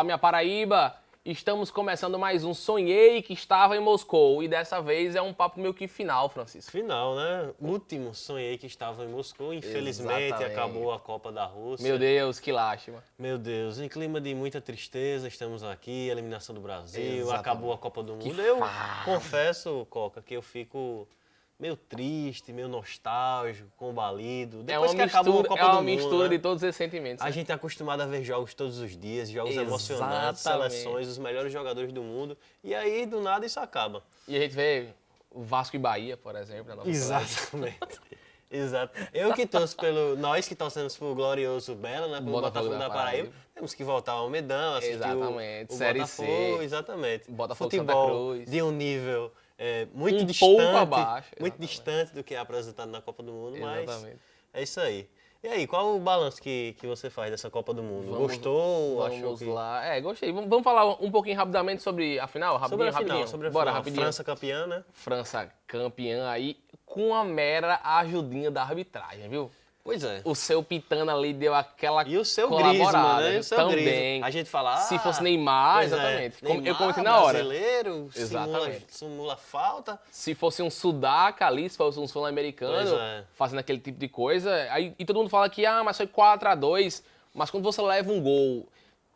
Olá, minha Paraíba! Estamos começando mais um Sonhei que estava em Moscou. E dessa vez é um papo meio que final, Francisco. Final, né? Último sonhei que estava em Moscou. Infelizmente Exatamente. acabou a Copa da Rússia. Meu Deus, que lástima. Meu Deus, em clima de muita tristeza, estamos aqui, eliminação do Brasil, Exatamente. acabou a Copa do Que Mundo. Eu farra. confesso, Coca, que eu fico meio triste, meio nostálgico, combalido. É Depois uma que acabou a mistura, Copa é uma do Mundo, mistura né? de todos esses sentimentos. A né? gente é acostumado a ver jogos todos os dias, jogos Exatamente. emocionantes, seleções, os melhores jogadores do mundo. E aí, do nada, isso acaba. E a gente vê o Vasco e Bahia, por exemplo. Na nossa cidade. Exatamente. Exato. Eu que torço pelo. Nós que torcemos pro glorioso Belo, né? Pelo Botafogo Botafogo, da Paraíba. Paraíba. Temos que voltar ao Medão, assistir Exatamente. o, o Série Botafogo, C. exatamente. Botafogo Futebol Cruz. de um nível é, muito Um distante. abaixo, Muito distante do que é apresentado na Copa do Mundo, mas Exatamente. é isso aí. E aí, qual o balanço que, que você faz dessa Copa do Mundo? Vamos- Gostou? Achou Vamos que... lá. É, gostei. Vamos, vamos falar um pouquinho rapidamente sobre a final? Rapidinho, Sobre a final, rapidinho. sobre a Bora, final. rapidinho. França campeã, né? França campeã aí com a mera ajudinha da arbitragem, viu? Pois é. O seu Pitana ali deu aquela E o seu Griezmann, né? viu? E o seu também. Griezmann. A gente fala, Se ah, fosse Neymar, é, exatamente. Eu Neymar, comentei na hora. brasileiro, simula, Exatamente. simula falta. Se fosse um Sudaca ali, se fosse um sul-americano, é. fazendo aquele tipo de coisa. Aí, e todo mundo fala que, ah, mas foi 4x2. Mas quando você leva um gol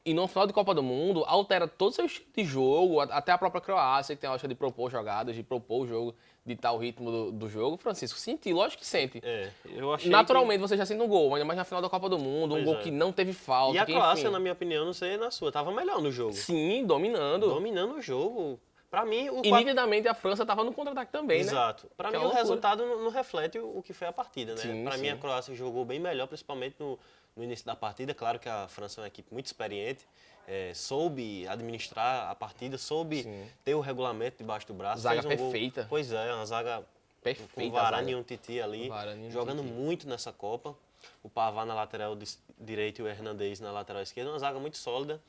e no final de Copa do Mundo, altera todo o seu estilo de jogo, até a própria Croácia, que tem a lógica de propor jogadas, de propor o jogo, de tal ritmo do, do jogo. Francisco, senti, lógico que sente. É, eu achei Naturalmente você já sente um gol, ainda mais na final da Copa do Mundo, um Pois gol é. que não teve que... falta. E a que, Croácia, enfim, na minha opinião, não sei na sua, tava melhor no jogo. Sim, dominando. Dominando o jogo. Pra mim, o E quatro- nitidamente a França tava no contra-ataque também, né? Exato. Pra Que mim, é o loucura. resultado não, não reflete o, o que foi a partida, né? Pra mim, a. Croácia jogou bem melhor, principalmente no, no início da partida. Claro que a França é uma equipe muito experiente, é, soube administrar a partida, soube Sim. ter o regulamento debaixo do braço. Zaga um gol- perfeita. Pois é, uma zaga com Perfeita. o a Varane e um Titi ali, Varane jogando Titi. muito nessa Copa. O Pavá na lateral direita e o Hernandez na lateral esquerda, uma zaga muito sólida.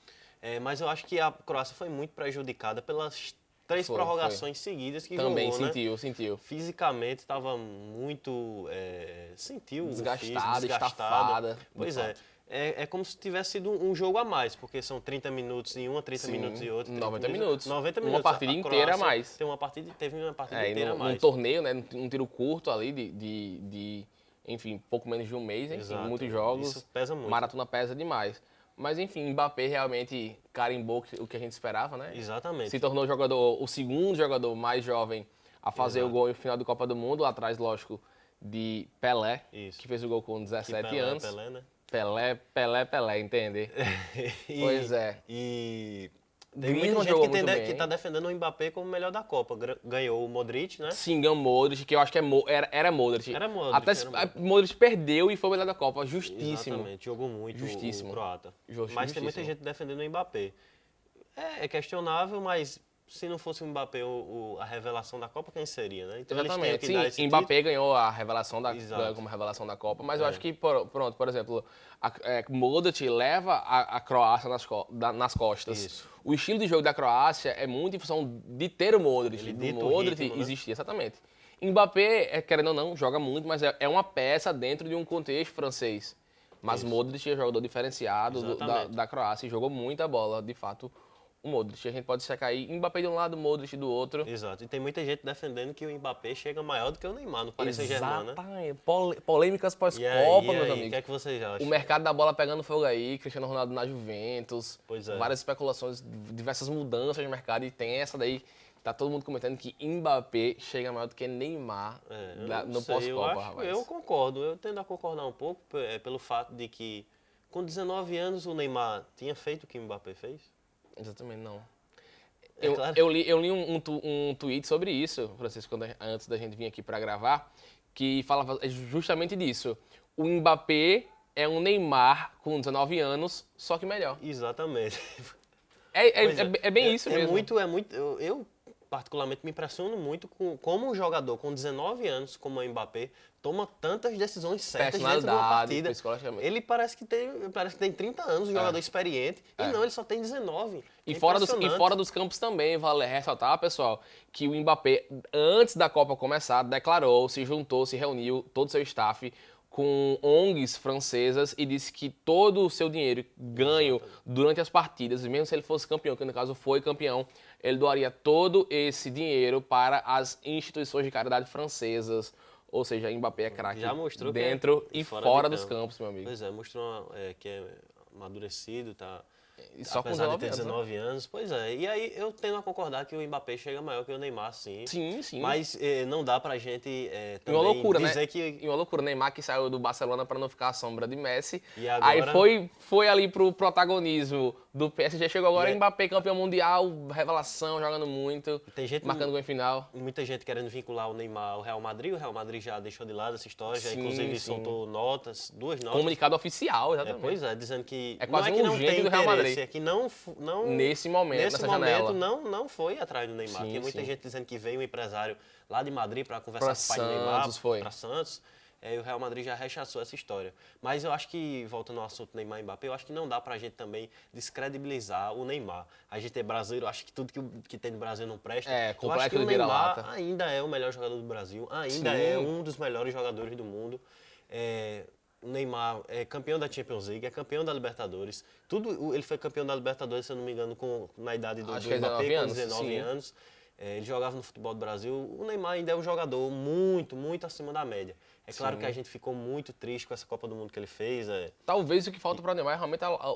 É, mas eu acho que a Croácia foi muito prejudicada pelas três Foi, prorrogações seguidas que Também jogou, né? sentiu, sentiu. Fisicamente estava muito. é, sentiu Desgastada, desgastado. estafada, Pois é. fato. É. É como se tivesse sido um jogo a mais, porque são 30 minutos em uma, 30 Sim, minutos em outra. 30 90 minutos. 90 Uma minutos. partida A inteira a mais. Tem uma partida, teve uma partida É, inteira a num, mais. torneio, né? Um tiro curto ali de, de, de, enfim, pouco menos de um mês, enfim, muitos jogos. Isso pesa muito. Maratona pesa demais. Mas enfim, Mbappé realmente carimbou o que a gente esperava, né? Exatamente. Se tornou o jogador, o segundo jogador mais jovem a fazer Exato. o gol em final de Copa do Mundo, lá atrás, lógico, de Pelé, Isso. que fez o gol com Que 17 Pelé, anos. Pelé, né? Pelé, Pelé, Pelé, entende? E- Pois é. E tem muita gente que, muito que tá defendendo o Mbappé como o melhor da Copa. Ganhou o Modric, né? Sim, ganhou Modric, que eu acho que é Mo- era, era Modric. Era Modric, Até era Modric. Modric perdeu e foi o melhor da Copa. Justíssimo. Exatamente, jogou muito o- Justíssimo. o croata. Justi- mas tem muita justíssimo. gente defendendo o Mbappé. É, é questionável, mas se não fosse o Mbappé o, o- a revelação da Copa, quem seria, né? Então Exatamente. Sim, Mbappé ganhou a revelação da, como revelação da Copa, mas eu É. acho que, por- pronto, por exemplo, a, é, Modric leva a, a Croácia nas, da- nas costas. Isso. O estilo de jogo da Croácia é muito em função de ter o Modric. Ele do Modric ritmo, né? existir, exatamente. Mbappé, é, querendo ou não, joga muito, mas é, é uma peça dentro de um contexto francês. Mas Isso. Modric é jogador diferenciado do- da, da Croácia e jogou muita bola, de fato, o Modric. A gente pode secar aí Mbappé de um lado, Modric do outro. Exato. E tem muita gente defendendo que o Mbappé chega maior do que o Neymar no Paris Saint-Germain, né? Pol- Polêmicas pós-Copa, meus aí, o amigos. que é que vocês acham? O mercado da bola pegando fogo aí, Cristiano Ronaldo na Juventus. Pois é. Várias especulações, diversas mudanças no mercado. E tem essa daí, tá todo mundo comentando que Mbappé chega maior do que Neymar É, não no pós-Copa, rapaz. Eu concordo, eu tendo a concordar um pouco é, pelo fato de que com 19 anos o Neymar tinha feito o que o Mbappé fez. Exatamente, não. É eu, claro. eu li, eu li um, um, um tweet sobre isso, Francisco, antes da gente vir aqui para gravar, que falava justamente disso. O Mbappé é um Neymar com 19 anos, só que melhor. Exatamente. É, é, Pois é, é bem é, isso é mesmo. Muito, é muito, eu, eu, particularmente me impressiono muito com como um jogador com 19 anos, como o Mbappé, toma tantas decisões certas dentro de uma partida. Ele parece que tem, parece que tem 30 anos, um jogador experiente, É. e não, ele só tem 19. E É fora, dos, e fora dos campos também, vale ressaltar, pessoal, que o Mbappé, antes da Copa começar, declarou, se juntou, se reuniu, todo o seu staff, com ONGs francesas e disse que todo o seu dinheiro ganho durante as partidas, mesmo se ele fosse campeão, que no caso foi campeão, ele doaria todo esse dinheiro para as instituições de caridade francesas. Ou seja, Mbappé é craque Já mostrou que dentro é e fora fora, dos campo. campos, meu amigo. Pois é, mostrou é, que é amadurecido, tá. Só com apesar 19 de ter anos, né? 19 anos, pois é. E aí eu tendo a concordar que o Mbappé chega maior que o Neymar, sim. Sim, sim. Mas eh, não dá pra gente eh, também uma loucura, dizer né? que E uma loucura. Neymar que saiu do Barcelona para não ficar à sombra de Messi. E Aí agora- foi, foi ali pro protagonismo do PSG. Chegou agora E é- Mbappé, campeão mundial, revelação, jogando muito, tem gente marcando gol em final. muita gente querendo vincular o Neymar ao Real Madrid. O Real Madrid já deixou de lado essa história, já Sim, inclusive sim. soltou notas, duas notas. Comunicado oficial, É, exatamente. pois é, dizendo que É quase não é um que não urgente tem do Real Madrid. Que não, não Nesse momento, nesse momento janela. não, não foi atrás do Neymar. Sim, Tem muita sim. gente dizendo que veio um empresário lá de Madrid para conversar Pra com o pai do Neymar, Santos, foi. para Santos. É, e o Real Madrid já rechaçou essa história. Mas eu acho que, voltando ao assunto Neymar e Mbappé, eu acho que não dá pra gente também descredibilizar o Neymar. A gente é brasileiro, acho que tudo que, que tem no Brasil não presta. É, eu acho complexo que o de Neymar vira-lata. ainda é o melhor jogador do Brasil, ainda Sim. é um dos melhores jogadores do mundo. É, Neymar é campeão da Champions League, é campeão da Libertadores. Tudo, ele foi campeão da Libertadores, se eu não me engano, com, na idade do, Acho do é Mbappé, 19 com anos, 19 sim. anos. É, ele jogava no futebol do Brasil. O Neymar ainda é um jogador muito, muito acima da média. É claro Sim. que a gente ficou muito triste com essa Copa do Mundo que ele fez. É, Talvez o que falta para o Neymar é realmente a, a-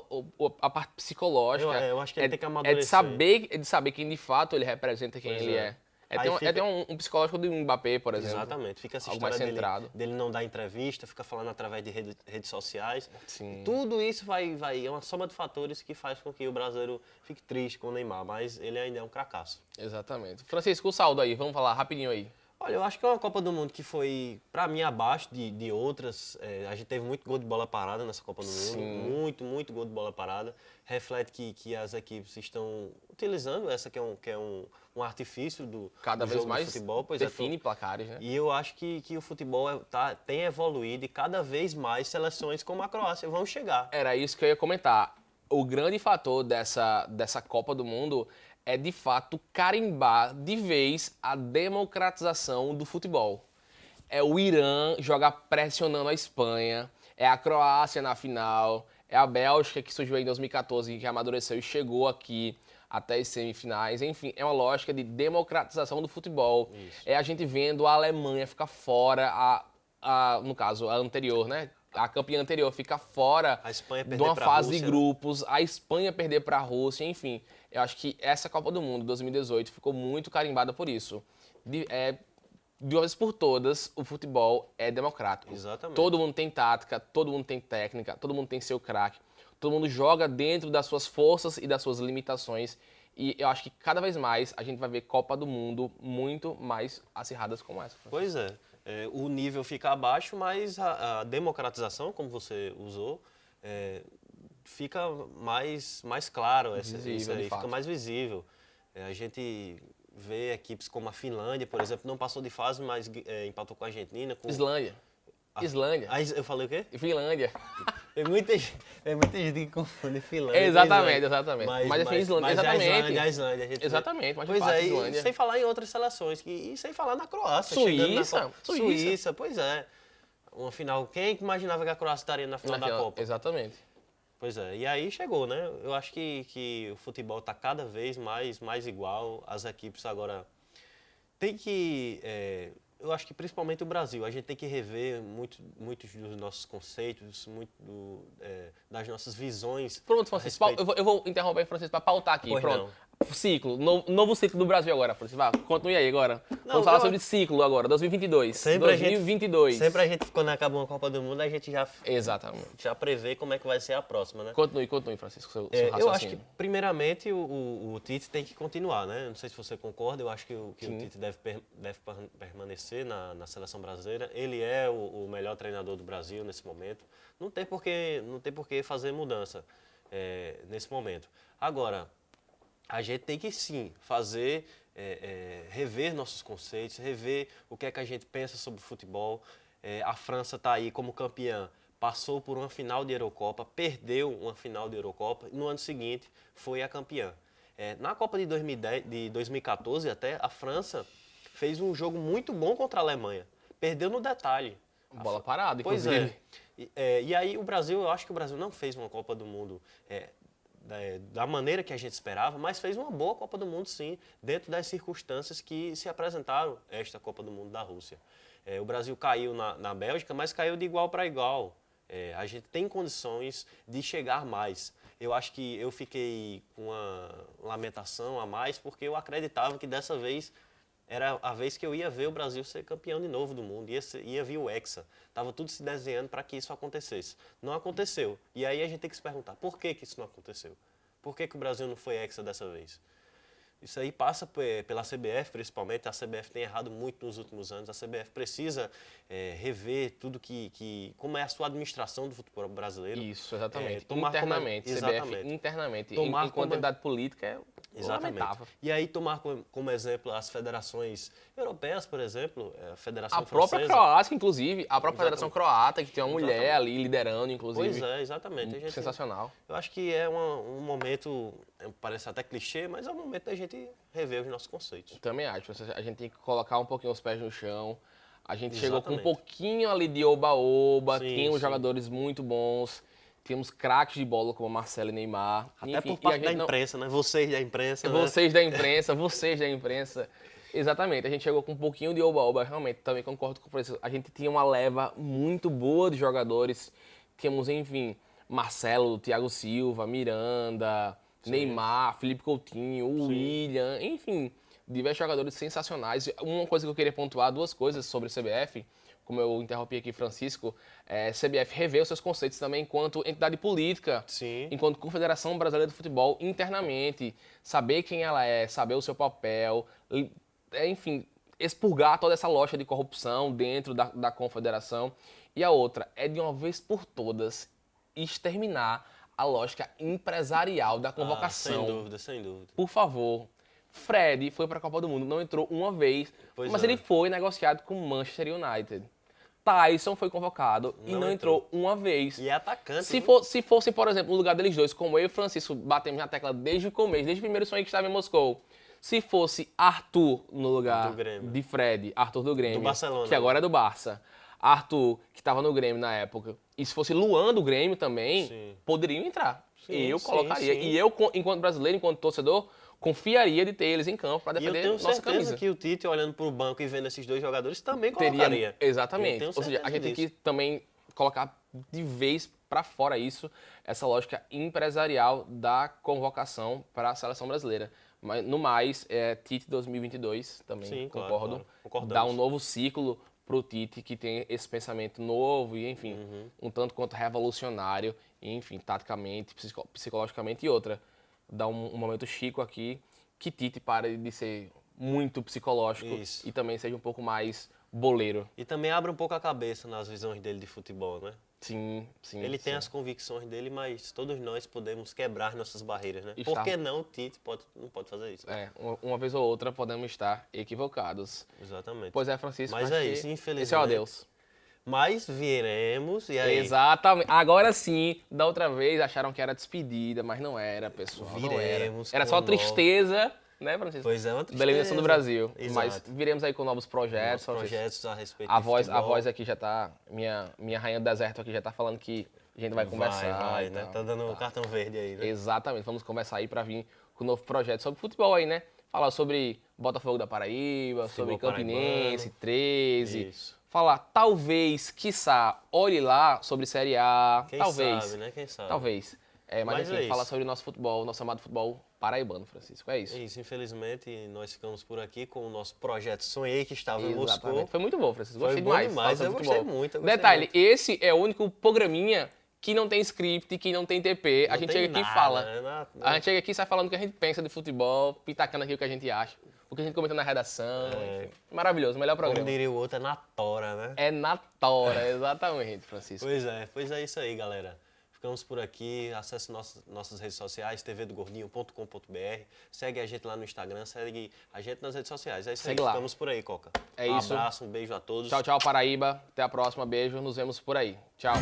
a- parte psicológica. Eu- é, eu acho que ele é, tem que é de amadurecer. saber, é de saber quem de fato ele representa quem Pois ele é. É. É ter, um, é fica- ter um, um psicológico do Mbappé, por exemplo. exatamente. Fica essa história dele, dele não dar entrevista, fica falando através de rede- redes sociais. Sim. Tudo isso vai, vai, é uma soma de fatores que faz com que o brasileiro fique triste com o Neymar, mas ele ainda é um cracaço. Exatamente. Francisco, o saldo aí, vamos falar rapidinho aí. Olha, eu acho que é uma Copa do Mundo que foi, pra mim, abaixo de, de outras. É, a gente teve muito gol de bola parada nessa Copa do Mundo. Sim. Muito, muito gol de bola parada. Reflete que, que as equipes estão utilizando essa que é um, que é um, um artifício do, Cada do vez mais do futebol. Pois define é, placares, né? e eu acho que, que o futebol é- tá, tem evoluído e cada vez mais seleções como a Croácia vão chegar. Era isso que eu ia comentar. O grande fator dessa, dessa Copa do Mundo é, de fato, carimbar de vez a democratização do futebol. É o Irã jogar pressionando a Espanha, é a Croácia na final, é a Bélgica que surgiu em 2014 que amadureceu e chegou aqui até as semifinais. Enfim, é uma lógica de democratização do futebol. É a gente vendo a Alemanha ficar fora, a, a, no caso, a anterior, né? A campeã anterior fica fora de uma fase Rússia, de né? grupos, a Espanha perder para a Rússia, enfim. Eu acho que essa Copa do Mundo 2018 ficou muito carimbada por isso. De, é, de uma vez por todas, o futebol é democrático. Exatamente. Todo mundo tem tática, todo mundo tem técnica, todo mundo tem seu craque, todo mundo joga dentro das suas forças e das suas limitações. E eu acho que cada vez mais a gente vai ver Copa do Mundo muito mais acirradas como essa. Pois é. É, o nível fica abaixo, mas a, a democratização, como você usou, é, fica mais, mais claro. Essa, Visível, isso aí, fica mais visível. É, a gente vê equipes como a Finlândia, por exemplo, não passou de fase, mas é, empatou com a Argentina. Com... Islândia. Islândia. Ah, eu falei o quê? Finlândia. Tem muita, tem muita gente que confunde Finlândia. Exatamente, exatamente. Mas é Islândia, mas exatamente. A Islândia, a Islândia, a gente. Exatamente, mas Pois é, Islândia. sem falar em outras seleções, que, e sem falar na Croácia. chegando na Suíça. Suíça. Suíça, pois é. Uma final, quem imaginava que a Croácia estaria na final da Naquela- Copa? Exatamente. Pois é, e aí chegou, né? Eu acho que, que o futebol está cada vez mais, mais igual, as equipes agora tem que, é, eu acho que principalmente o Brasil, a gente tem que rever muito, muitos dos nossos conceitos, muito do, é, das nossas visões. Pronto, Francisco. Eu vou, eu vou interromper Francisco para pautar aqui. Pois Pronto. Ciclo. Novo, novo ciclo do Brasil agora, Francisco. Vá, continue aí agora. Não, Vamos falar eu- sobre ciclo agora, 2022. Sempre a gente- 2022. Sempre a gente, quando acaba uma Copa do Mundo, a gente já, Exatamente. já prevê como é que vai ser a próxima, né? Continue, continue, Francisco. Seu, É, seu eu acho que, primeiramente, o, o- o Tite tem que continuar, né? Não sei se você concorda, eu acho que o, que o. Tite deve, per- deve per- permanecer na, na seleção brasileira. Ele é o, o melhor treinador do Brasil nesse momento. Não tem por que, não tem por que fazer mudança é, nesse momento. Agora, a gente tem que sim fazer, é, é, rever nossos conceitos, rever o que é que a gente pensa sobre futebol. É, a França está aí como campeã, passou por uma final de Eurocopa, perdeu uma final de Eurocopa e no ano seguinte foi a campeã. É, na Copa de, 2010, de 2014 até, a França fez um jogo muito bom contra a Alemanha. Perdeu no detalhe. Bola parada, Pois inclusive. é. E, é, e aí o Brasil, eu acho que o Brasil não fez uma Copa do Mundo é, da, da maneira que a gente esperava, mas fez uma boa Copa do Mundo sim, dentro das circunstâncias que se apresentaram esta Copa do Mundo da Rússia. É, o Brasil caiu na, na Bélgica, mas caiu de igual para igual. É, a gente tem condições de chegar mais. Eu acho que eu fiquei com uma lamentação a mais, porque eu acreditava que dessa vez era a vez que eu ia ver o Brasil ser campeão de novo do mundo, ia, ser, ia vir o Hexa. Estava tudo se desenhando para que isso acontecesse. Não aconteceu. E aí a gente tem que se perguntar, por que, que isso não aconteceu? Por que, que o Brasil não foi Hexa dessa vez? Isso aí passa pela CBF, principalmente. A CBF tem errado muito nos últimos anos. A CBF precisa é, rever tudo que, que. como é a sua administração do futebol brasileiro. Isso, exatamente. É, tomar internamente, como, CBF exatamente. internamente. Tomar enquanto como- entidade política é Exatamente. lamentável. E aí tomar como, como exemplo as federações europeias, por exemplo, é, a Federação A própria Francesa. Croácia, inclusive, a própria Federação Exatamente. Croata, que tem uma mulher Exatamente. ali liderando, inclusive. Pois é, exatamente. Gente- Sensacional. Eu acho que é uma- um momento, é, parece até clichê, mas é um momento da gente rever os nossos conceitos. Também acho. A gente tem que colocar um pouquinho os pés no chão. A gente chegou com um Exatamente. pouquinho ali de oba-oba, sim. jogadores muito bons, tínhamos craques de bola como Marcelo e Neymar. Até Enfim, por a parte da gente não- imprensa, né? Vocês da imprensa. né? Vocês da imprensa, vocês da imprensa. Exatamente, a gente chegou com um pouquinho de oba-oba, realmente, também concordo com o Francisco. A gente tinha uma leva muito boa de jogadores. Tínhamos, enfim, Marcelo, Thiago Silva, Miranda, Neymar, Felipe Coutinho, o William, enfim, diversos jogadores sensacionais. Uma coisa que eu queria pontuar, duas coisas sobre a CBF, como eu interrompi aqui Francisco, é, CBF rever os seus conceitos também enquanto entidade política Sim. enquanto Confederação Brasileira de Futebol internamente, saber quem ela é, saber o seu papel, é, enfim, expurgar toda essa loja de corrupção dentro da, da confederação. E a outra é de uma vez por todas exterminar a lógica empresarial da Ah, convocação. sem dúvida, sem dúvida. Por favor. Fred foi para a Copa do Mundo, não entrou uma vez, Pois mas é. ele foi negociado com o Manchester United. Tyson foi convocado e Não não entrou uma vez. E é atacante. Se, for, se fosse, por exemplo, no lugar deles dois, como eu e o Francisco batemos na tecla desde o começo, desde o primeiro sonho que estava em Moscou, se fosse Arthur no lugar Do Grêmio. de Fred, Arthur do Grêmio, Do Barcelona. que agora é do Barça, Arthur, que estava no Grêmio na época, e se fosse Luan do Grêmio também, Sim. poderiam entrar. Sim, eu sim, colocaria. E eu, enquanto brasileiro, enquanto torcedor, confiaria de ter eles em campo para E eu defender tenho nossa certeza camisa. que o Tite, olhando para o banco e vendo esses dois jogadores, também Teria, colocaria. exatamente. Eu tenho Ou seja, a gente tem que também colocar de vez para fora isso, essa lógica empresarial da convocação para a seleção brasileira. Mas no mais, é, Tite 2022 também Sim, claro, concordo. claro. Concordamos. Dá um novo ciclo pro Tite que tem esse pensamento novo e enfim, Uhum. um tanto quanto revolucionário, e, enfim, taticamente, psico- psicologicamente e outra. Dá um, um momento chico aqui que Tite pare de ser muito psicológico Isso. e também seja um pouco mais boleiro. E também abre um pouco a cabeça nas visões dele de futebol, né? Sim, sim. Ele tem sim. as convicções dele, mas todos nós podemos quebrar nossas barreiras, né? Está- Por que não o Tite pode, não pode fazer isso? É, uma, uma vez ou outra podemos estar equivocados. Exatamente. Pois é, Francisco. Mas é isso, infelizmente. Esse é o adeus. Mas viremos, e aí? Exatamente. Agora sim, da outra vez acharam que era despedida, mas não era, pessoal. não era. Viremos Era só tristeza, né, Francisco? Pois é, uma Da eliminação do. Brasil. Mas Exato. viremos aí com novos projetos. Novos projetos a respeito A voz, a futebol. voz aqui já tá. Minha, minha rainha do deserto aqui já tá falando que a gente vai conversar. Vai, e né? Tá dando o cartão verde aí, né? Exatamente, vamos conversar aí para vir com um novo projeto sobre futebol aí, né? Falar sobre Botafogo da Paraíba, sobre Futebol Campinense, 13. Isso. Falar, talvez, quiçá, olhe lá sobre Série A. Quem talvez. sabe, né? Quem sabe? Talvez. É, mas, Mas enfim, é falar sobre o nosso futebol, nosso amado futebol paraibano, Francisco. É isso. É isso, infelizmente, nós ficamos por aqui com o nosso projeto Sonhei, que estava em Moscou. Exatamente. Foi muito bom, Francisco. Foi Gostei bom demais. demais, falar eu gostei futebol. muito, eu gostei Detalhe, muito. esse é o único programinha que não tem script, que não tem TP. a Não gente tem chega aqui e fala. né? A gente chega aqui e sai falando o que a gente pensa de futebol, pitacando aqui o que a gente acha, o que a gente comenta na redação. É. enfim. Maravilhoso, melhor Como programa. diria o outro, é na tora, né? É na tora, exatamente, Francisco. Pois é, pois é isso aí, galera. Ficamos por aqui. Acesse nossas, nossas redes sociais, tvdogordinho.com.br. Segue a gente lá no Instagram, segue a gente nas redes sociais. É isso Segue aí, lá. ficamos por aí, Coca. É um isso. abraço, um beijo a todos. Tchau, tchau, Paraíba. Até a próxima. Beijo. Nos vemos por aí. Tchau.